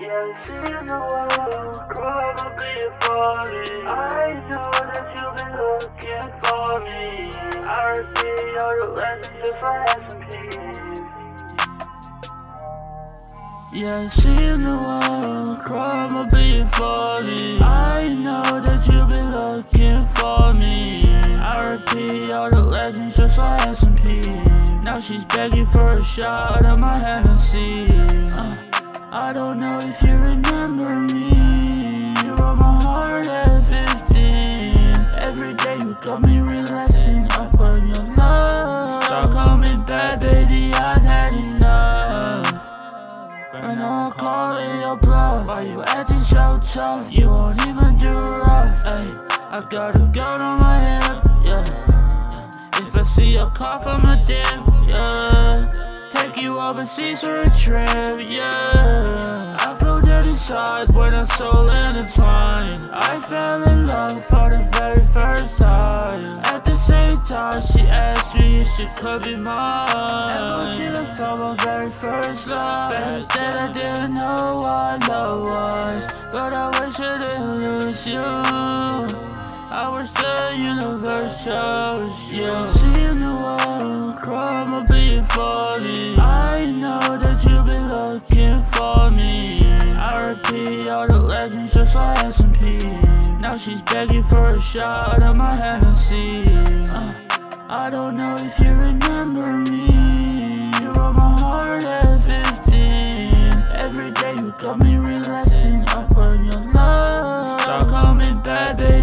Yeah, the world probably falling. I know that you've been looking for me. I all the lessons if I had some. Yeah. I know that you've been looking for me. I repeat all the legends just I had some. Now she's begging for a shot of my Hennessy. Uh, I don't know if you remember me. You were my heart at 15. Every day you got me relaxing up on your love. Stop coming back, baby, I've had enough. And I'm calling your bluff. Why you acting so tough? You won't even do rough. Ay, I got a gun on my hip, yeah. If I see a cop, I'ma dip, yeah. Take you overseas for a trip, yeah. I feel dead inside when I'm so intertwined. I fell in love for the very first time. At the same time, she asked me if she could be mine. Ever tears from my very first love. Fact that I didn't know what love was. But I wish I didn't lose you. I wish the universe chose you. therapy All the legends just like S&P Now she's begging for a shot of my Hennessy. Uh, I don't know if you remember me. You were my heart at 15 Every day you got me relaxing up on your love. Stop calling me bad, baby